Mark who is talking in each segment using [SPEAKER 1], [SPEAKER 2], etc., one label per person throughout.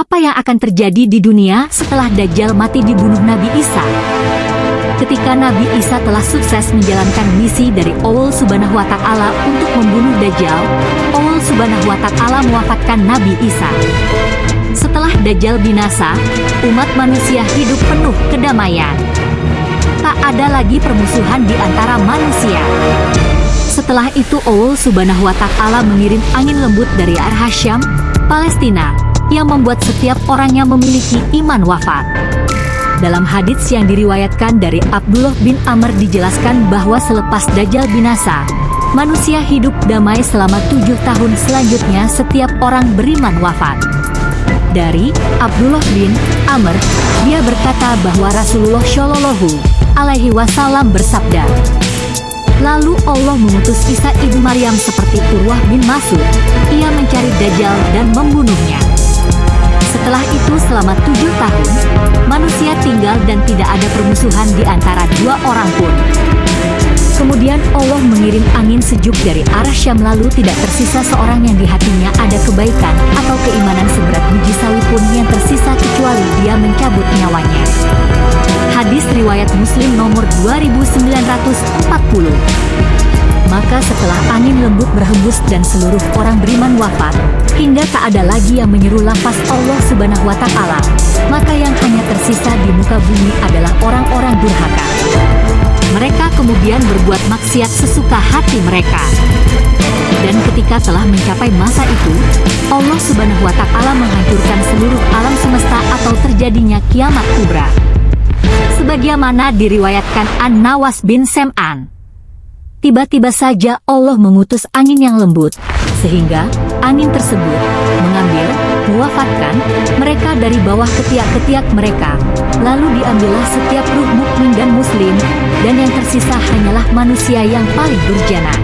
[SPEAKER 1] Apa yang akan terjadi di dunia setelah Dajjal mati dibunuh Nabi Isa? Ketika Nabi Isa telah sukses menjalankan misi dari Allah Subhanahu wa Ta'ala untuk membunuh Dajjal, Allah Subhanahu wa Ta'ala mewafatkan Nabi Isa. Setelah Dajjal binasa, umat manusia hidup penuh kedamaian. Tak ada lagi permusuhan di antara manusia. Setelah itu Allah Subhanahu wa taala mengirim angin lembut dari arah Syam, Palestina, yang membuat setiap orang yang memiliki iman wafat. Dalam hadits yang diriwayatkan dari Abdullah bin Amr dijelaskan bahwa selepas Dajjal binasa, manusia hidup damai selama tujuh tahun selanjutnya setiap orang beriman wafat dari Abdullah bin Amr, dia berkata bahwa Rasulullah Shallallahu alaihi wasallam bersabda, Lalu Allah mengutus Isa ibu Maryam seperti Urwah bin Masud. Ia mencari Dajjal dan membunuhnya. Setelah itu selama tujuh tahun, manusia tinggal dan tidak ada permusuhan di antara dua orang pun. Kemudian Allah mengirim angin sejuk dari arah Syam lalu tidak tersisa seorang yang di hatinya ada kebaikan atau keimanan seberat biji sawi pun yang tersisa kecuali dia mencabut nyawanya. Hadis riwayat Muslim nomor 2940 Maka setelah angin lembut berhembus dan seluruh orang beriman wafat, hingga tak ada lagi yang menyeru lafaz Allah subhanahu wa ta'ala, maka yang hanya tersisa di muka bumi adalah orang-orang durhaka. Mereka kemudian berbuat maksiat sesuka hati mereka. Dan ketika telah mencapai masa itu, Allah Subhanahu wa Ta'ala menghancurkan seluruh alam semesta atau terjadinya kiamat kubra. Sebagaimana diriwayatkan An-Nawas bin Sem'an. Tiba-tiba saja Allah mengutus angin yang lembut, sehingga angin tersebut mengambil, mewafatkan mereka dari bawah ketiak-ketiak mereka. Lalu diambillah setiap ruh mukmin dan muslim, dan yang tersisa hanyalah manusia yang paling durjana.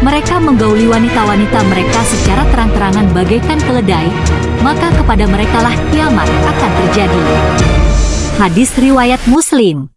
[SPEAKER 1] Mereka menggauli wanita-wanita mereka secara terang-terangan bagaikan keledai, maka kepada merekalah kiamat akan terjadi. Hadis Riwayat Muslim